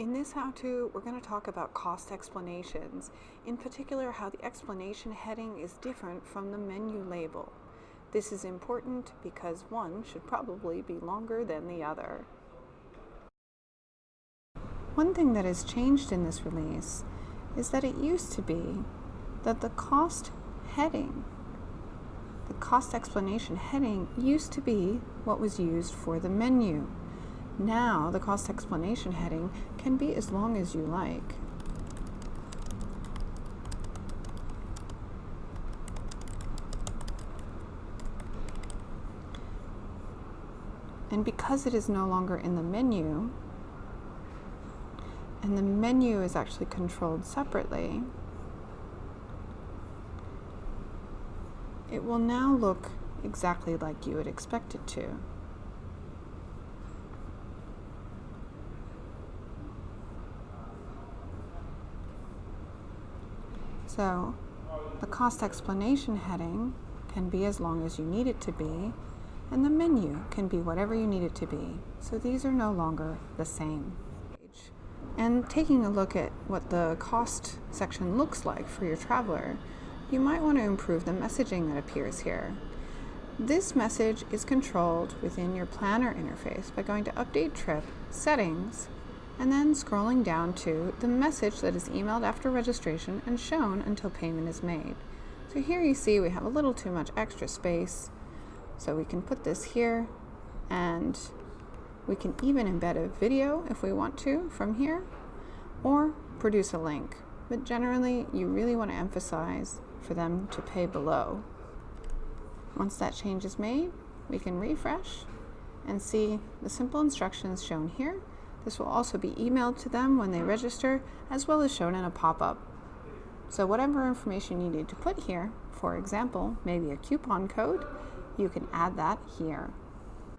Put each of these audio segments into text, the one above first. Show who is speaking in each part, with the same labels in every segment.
Speaker 1: In this how-to, we're going to talk about cost explanations, in particular how the explanation heading is different from the menu label. This is important because one should probably be longer than the other. One thing that has changed in this release is that it used to be that the cost heading, the cost explanation heading used to be what was used for the menu. Now the cost explanation heading can be as long as you like. And because it is no longer in the menu, and the menu is actually controlled separately, it will now look exactly like you would expect it to. So the cost explanation heading can be as long as you need it to be, and the menu can be whatever you need it to be. So these are no longer the same. And taking a look at what the cost section looks like for your traveler, you might want to improve the messaging that appears here. This message is controlled within your planner interface by going to Update Trip, Settings, and then scrolling down to the message that is emailed after registration and shown until payment is made. So here you see we have a little too much extra space, so we can put this here and we can even embed a video if we want to from here or produce a link. But generally, you really want to emphasize for them to pay below. Once that change is made, we can refresh and see the simple instructions shown here this will also be emailed to them when they register, as well as shown in a pop-up. So whatever information you need to put here, for example, maybe a coupon code, you can add that here.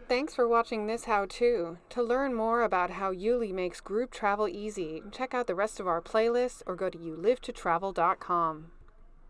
Speaker 1: Thanks for watching this how-to. To learn more about how YouLi makes group travel easy, check out the rest of our playlists or go to youlivetotravel.com.